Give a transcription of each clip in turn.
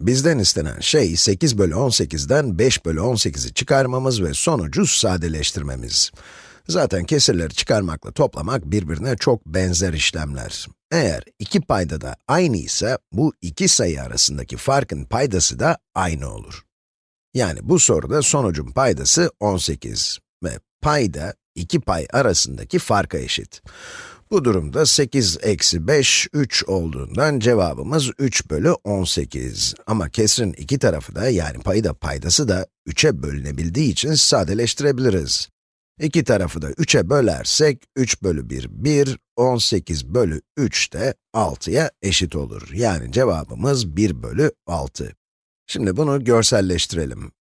Bizden istenen şey 8 bölü 18'den 5 bölü 18'i çıkarmamız ve sonucu sadeleştirmemiz. Zaten kesirleri çıkarmakla toplamak birbirine çok benzer işlemler. Eğer iki payda da aynı ise, bu iki sayı arasındaki farkın paydası da aynı olur. Yani bu soruda sonucun paydası 18 ve payda iki pay arasındaki farka eşit. Bu durumda 8 eksi 5, 3 olduğundan cevabımız 3 bölü 18. Ama kesrin iki tarafı da, yani payı da paydası da 3'e bölünebildiği için sadeleştirebiliriz. İki tarafı da 3'e bölersek, 3 bölü 1, 1, 18 bölü 3 de 6'ya eşit olur. Yani cevabımız 1 bölü 6. Şimdi bunu görselleştirelim.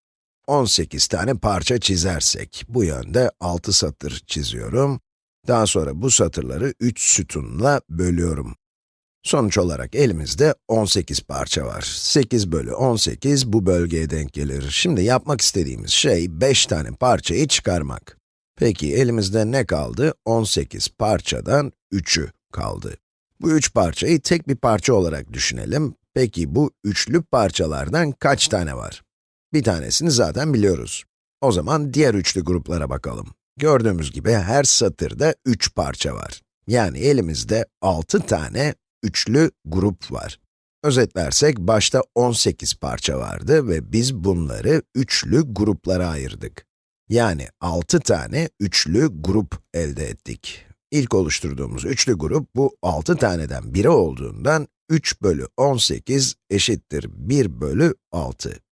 18 tane parça çizersek, bu yönde 6 satır çiziyorum. Daha sonra bu satırları 3 sütunla bölüyorum. Sonuç olarak elimizde 18 parça var. 8 bölü 18 bu bölgeye denk gelir. Şimdi yapmak istediğimiz şey 5 tane parçayı çıkarmak. Peki elimizde ne kaldı? 18 parçadan 3'ü kaldı. Bu 3 parçayı tek bir parça olarak düşünelim. Peki bu üçlü parçalardan kaç tane var? Bir tanesini zaten biliyoruz. O zaman diğer üçlü gruplara bakalım. Gördüğümüz gibi her satırda 3 parça var. Yani elimizde 6 tane üçlü grup var. Özetlersek, başta 18 parça vardı ve biz bunları üçlü gruplara ayırdık. Yani 6 tane üçlü grup elde ettik. İlk oluşturduğumuz üçlü grup, bu 6 taneden biri olduğundan 3 bölü 18 eşittir 1 bölü 6.